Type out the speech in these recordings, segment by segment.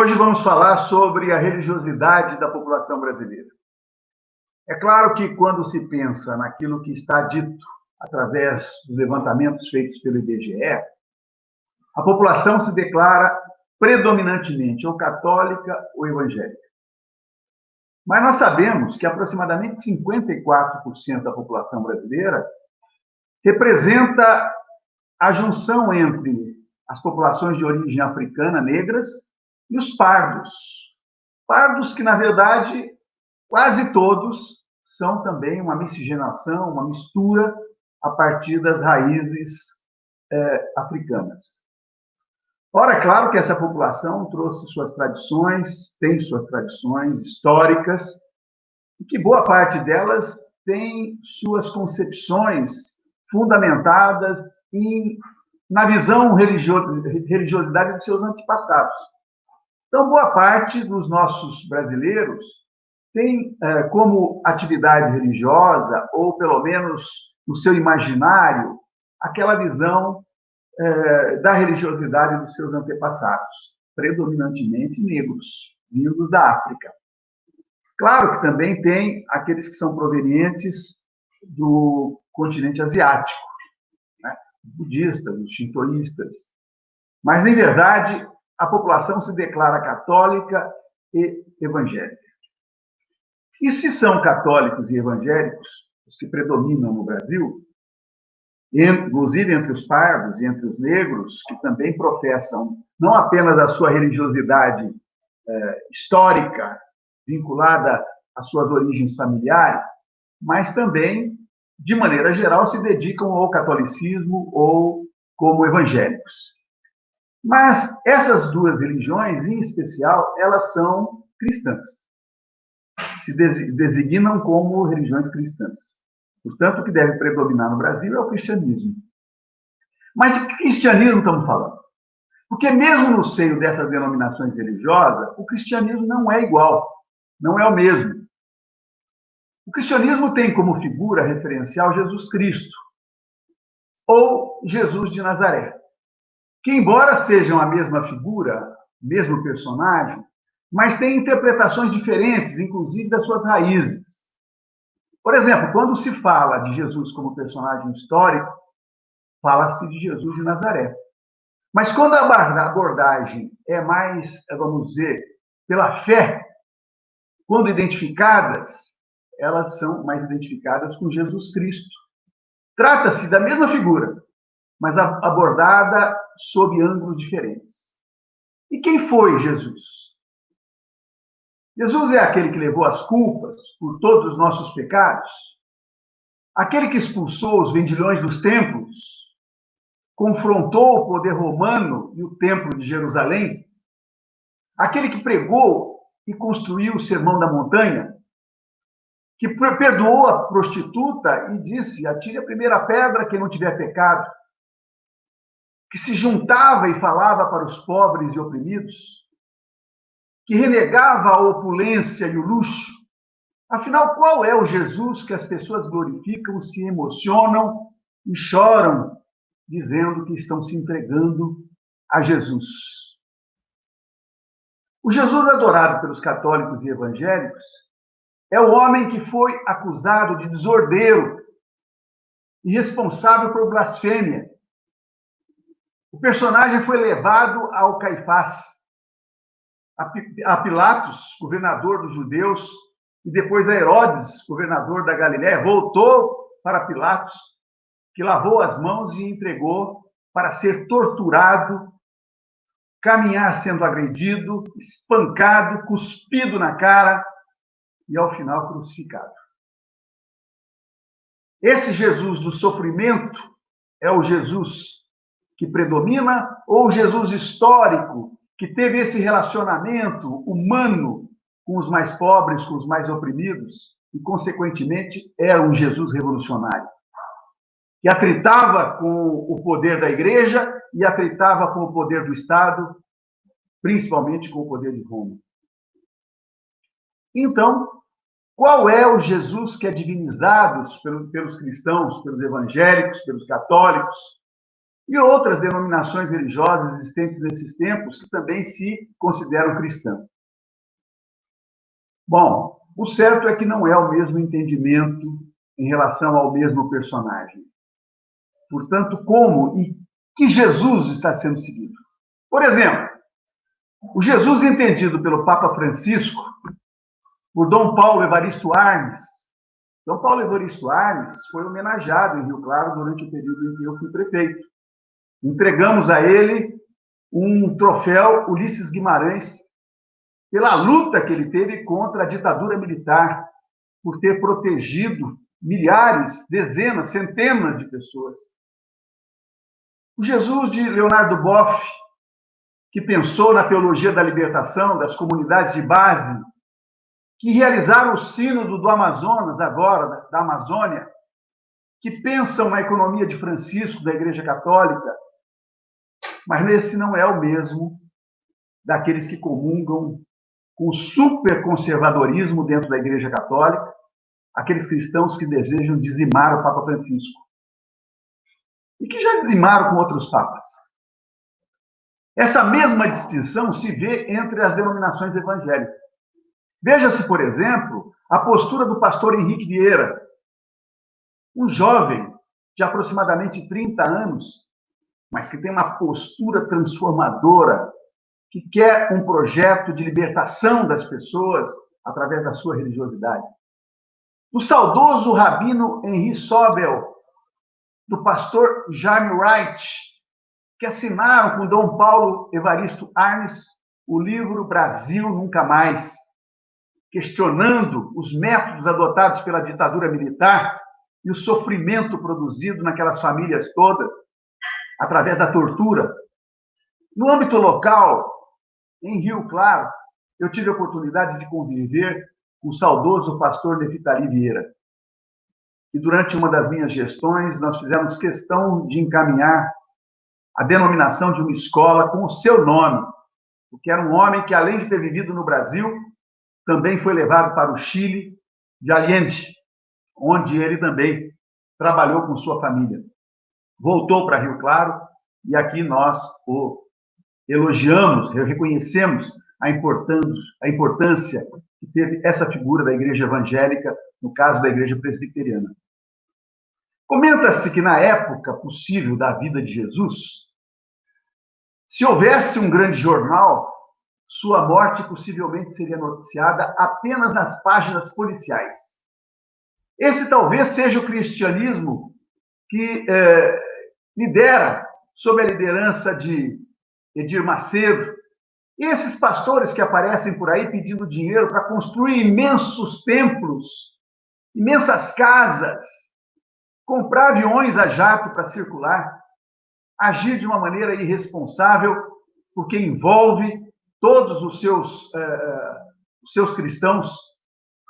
Hoje vamos falar sobre a religiosidade da população brasileira. É claro que quando se pensa naquilo que está dito através dos levantamentos feitos pelo IBGE, a população se declara predominantemente ou católica ou evangélica. Mas nós sabemos que aproximadamente 54% da população brasileira representa a junção entre as populações de origem africana negras e os pardos. Pardos que, na verdade, quase todos são também uma miscigenação, uma mistura a partir das raízes é, africanas. Ora, é claro que essa população trouxe suas tradições, tem suas tradições históricas, e que boa parte delas tem suas concepções fundamentadas em, na visão religio, religiosidade de seus antepassados. Então, boa parte dos nossos brasileiros tem é, como atividade religiosa, ou pelo menos no seu imaginário, aquela visão é, da religiosidade dos seus antepassados, predominantemente negros, vindos da África. Claro que também tem aqueles que são provenientes do continente asiático, né? budistas, os shintoístas. Mas, em verdade, a população se declara católica e evangélica. E se são católicos e evangélicos, os que predominam no Brasil, inclusive entre os pardos e entre os negros, que também professam não apenas a sua religiosidade é, histórica, vinculada às suas origens familiares, mas também, de maneira geral, se dedicam ao catolicismo ou como evangélicos. Mas essas duas religiões, em especial, elas são cristãs. Se designam como religiões cristãs. Portanto, o que deve predominar no Brasil é o cristianismo. Mas de que cristianismo estamos falando? Porque mesmo no seio dessas denominações religiosas, o cristianismo não é igual, não é o mesmo. O cristianismo tem como figura referencial Jesus Cristo, ou Jesus de Nazaré, que, embora sejam a mesma figura, mesmo personagem, mas têm interpretações diferentes, inclusive das suas raízes. Por exemplo, quando se fala de Jesus como personagem histórico, fala-se de Jesus de Nazaré. Mas quando a abordagem é mais, vamos dizer, pela fé, quando identificadas, elas são mais identificadas com Jesus Cristo. Trata-se da mesma figura, mas abordada sob ângulos diferentes. E quem foi Jesus? Jesus é aquele que levou as culpas por todos os nossos pecados, aquele que expulsou os vendilhões dos templos, confrontou o poder romano e o templo de Jerusalém, aquele que pregou e construiu o Sermão da Montanha, que perdoou a prostituta e disse: atire a primeira pedra quem não tiver pecado, que se juntava e falava para os pobres e oprimidos, que renegava a opulência e o luxo. Afinal, qual é o Jesus que as pessoas glorificam, se emocionam e choram, dizendo que estão se entregando a Jesus? O Jesus adorado pelos católicos e evangélicos é o homem que foi acusado de desordeiro e responsável por blasfêmia. O personagem foi levado ao Caifás, a Pilatos, governador dos judeus, e depois a Herodes, governador da Galiléia, voltou para Pilatos, que lavou as mãos e entregou para ser torturado, caminhar sendo agredido, espancado, cuspido na cara e, ao final, crucificado. Esse Jesus do sofrimento é o Jesus que predomina ou o Jesus histórico que teve esse relacionamento humano com os mais pobres, com os mais oprimidos, e, consequentemente, era um Jesus revolucionário, que atritava com o poder da igreja e atritava com o poder do Estado, principalmente com o poder de Roma. Então, qual é o Jesus que é divinizado pelos cristãos, pelos evangélicos, pelos católicos, e outras denominações religiosas existentes nesses tempos que também se consideram cristãs. Bom, o certo é que não é o mesmo entendimento em relação ao mesmo personagem. Portanto, como e que Jesus está sendo seguido? Por exemplo, o Jesus entendido pelo Papa Francisco, por Dom Paulo Evaristo Arnes. Dom Paulo Evaristo Arnes foi homenageado em Rio Claro durante o período em que eu fui prefeito. Entregamos a ele um troféu Ulisses Guimarães pela luta que ele teve contra a ditadura militar, por ter protegido milhares, dezenas, centenas de pessoas. O Jesus de Leonardo Boff, que pensou na teologia da libertação das comunidades de base, que realizaram o sínodo do Amazonas agora, da Amazônia, que pensam na economia de Francisco, da Igreja Católica, mas esse não é o mesmo daqueles que comungam com superconservadorismo dentro da Igreja Católica, aqueles cristãos que desejam dizimar o Papa Francisco. E que já dizimaram com outros papas. Essa mesma distinção se vê entre as denominações evangélicas. Veja-se, por exemplo, a postura do pastor Henrique Vieira, um jovem de aproximadamente 30 anos, mas que tem uma postura transformadora, que quer um projeto de libertação das pessoas através da sua religiosidade. Do saudoso rabino Henri Sobel, do pastor Jaime Wright, que assinaram com Dom Paulo Evaristo Arnes o livro Brasil Nunca Mais, questionando os métodos adotados pela ditadura militar e o sofrimento produzido naquelas famílias todas, através da tortura. No âmbito local, em Rio Claro, eu tive a oportunidade de conviver com o saudoso pastor Nefitali Vieira. E durante uma das minhas gestões, nós fizemos questão de encaminhar a denominação de uma escola com o seu nome, porque era um homem que, além de ter vivido no Brasil, também foi levado para o Chile de Allende, onde ele também trabalhou com sua família. Voltou para Rio Claro e aqui nós o elogiamos, reconhecemos a importância, que teve essa figura da igreja evangélica, no caso da igreja presbiteriana. Comenta-se que na época possível da vida de Jesus, se houvesse um grande jornal, sua morte possivelmente seria noticiada apenas nas páginas policiais. Esse talvez seja o cristianismo que eh, lidera, sob a liderança de Edir Macedo, esses pastores que aparecem por aí pedindo dinheiro para construir imensos templos, imensas casas, comprar aviões a jato para circular, agir de uma maneira irresponsável, porque envolve todos os seus, uh, os seus cristãos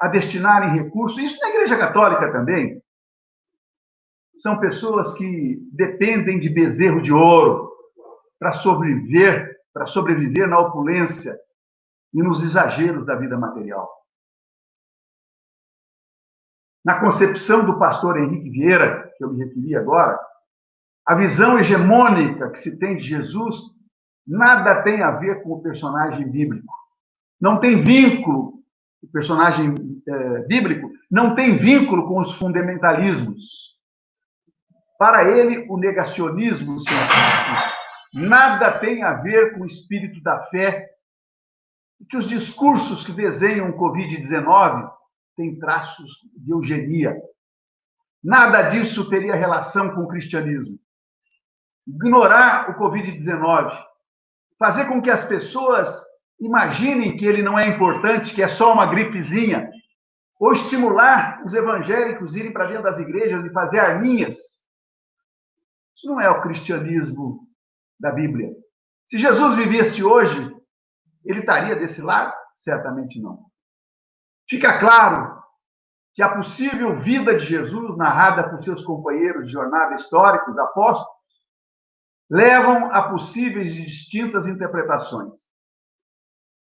a destinarem recursos, isso na Igreja Católica também. São pessoas que dependem de bezerro de ouro para sobreviver, para sobreviver na opulência e nos exageros da vida material. Na concepção do pastor Henrique Vieira, que eu me referi agora, a visão hegemônica que se tem de Jesus nada tem a ver com o personagem bíblico. Não tem vínculo, o personagem é, bíblico não tem vínculo com os fundamentalismos. Para ele, o negacionismo científico nada tem a ver com o espírito da fé e que os discursos que desenham o Covid-19 têm traços de eugenia. Nada disso teria relação com o cristianismo. Ignorar o Covid-19 fazer com que as pessoas imaginem que ele não é importante, que é só uma gripezinha, ou estimular os evangélicos a irem para dentro das igrejas e fazer arminhas. Isso não é o cristianismo da Bíblia. Se Jesus vivesse hoje, ele estaria desse lado? Certamente não. Fica claro que a possível vida de Jesus, narrada por seus companheiros de jornada históricos, apóstolos, levam a possíveis e distintas interpretações.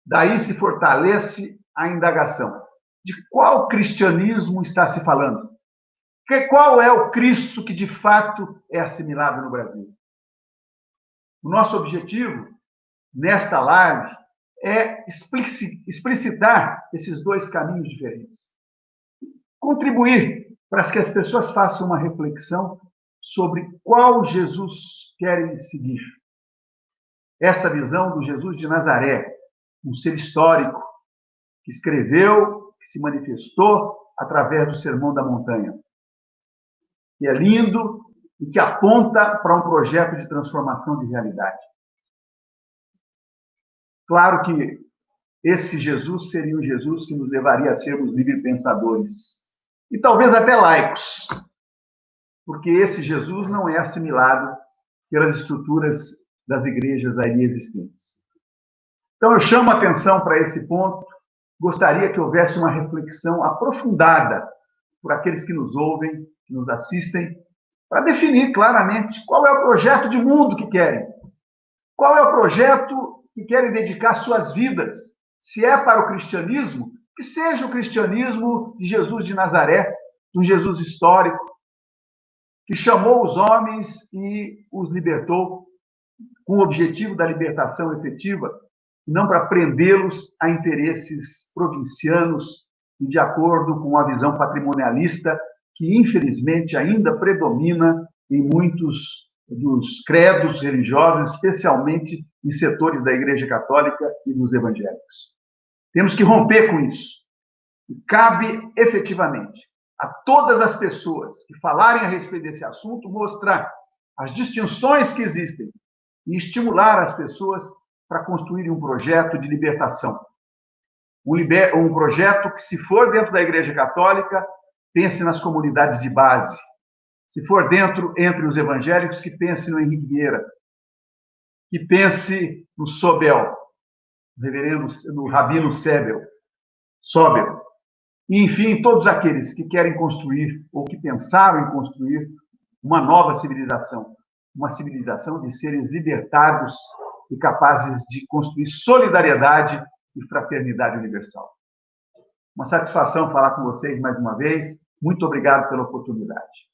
Daí se fortalece a indagação. De qual cristianismo está se falando? Que, qual é o Cristo que de fato é assimilado no Brasil? O nosso objetivo nesta live é explicitar esses dois caminhos diferentes. Contribuir para que as pessoas façam uma reflexão sobre qual Jesus querem seguir. Essa visão do Jesus de Nazaré, um ser histórico, que escreveu, que se manifestou através do Sermão da Montanha. Que é lindo e que aponta para um projeto de transformação de realidade. Claro que esse Jesus seria um Jesus que nos levaria a sermos livre pensadores e talvez até laicos, porque esse Jesus não é assimilado pelas estruturas das igrejas ali existentes. Então eu chamo a atenção para esse ponto, gostaria que houvesse uma reflexão aprofundada por aqueles que nos ouvem, que nos assistem, para definir claramente qual é o projeto de mundo que querem. Qual é o projeto que querem dedicar suas vidas. Se é para o cristianismo, que seja o cristianismo de Jesus de Nazaré, um Jesus histórico, que chamou os homens e os libertou com o objetivo da libertação efetiva, não para prendê-los a interesses provincianos e de acordo com a visão patrimonialista que, infelizmente, ainda predomina em muitos dos credos religiosos, especialmente em setores da Igreja Católica e dos evangélicos. Temos que romper com isso. E cabe efetivamente a todas as pessoas que falarem a respeito desse assunto mostrar as distinções que existem e estimular as pessoas para construírem um projeto de libertação. Um, liber... um projeto que, se for dentro da Igreja Católica, pense nas comunidades de base, se for dentro, entre os evangélicos, que pense no Henrique Vieira, que pense no Sobel, no reverendo, no Rabino Sebel, Sobel. E, enfim, todos aqueles que querem construir ou que pensaram em construir uma nova civilização, uma civilização de seres libertados e capazes de construir solidariedade e fraternidade universal. Uma satisfação falar com vocês mais uma vez. Muito obrigado pela oportunidade.